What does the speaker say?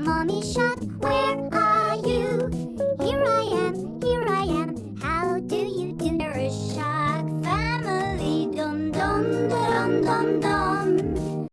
Mommy Shark, where are you? Here I am, here I am. How do you do? We're a shark family. Dum dum dum dum dum.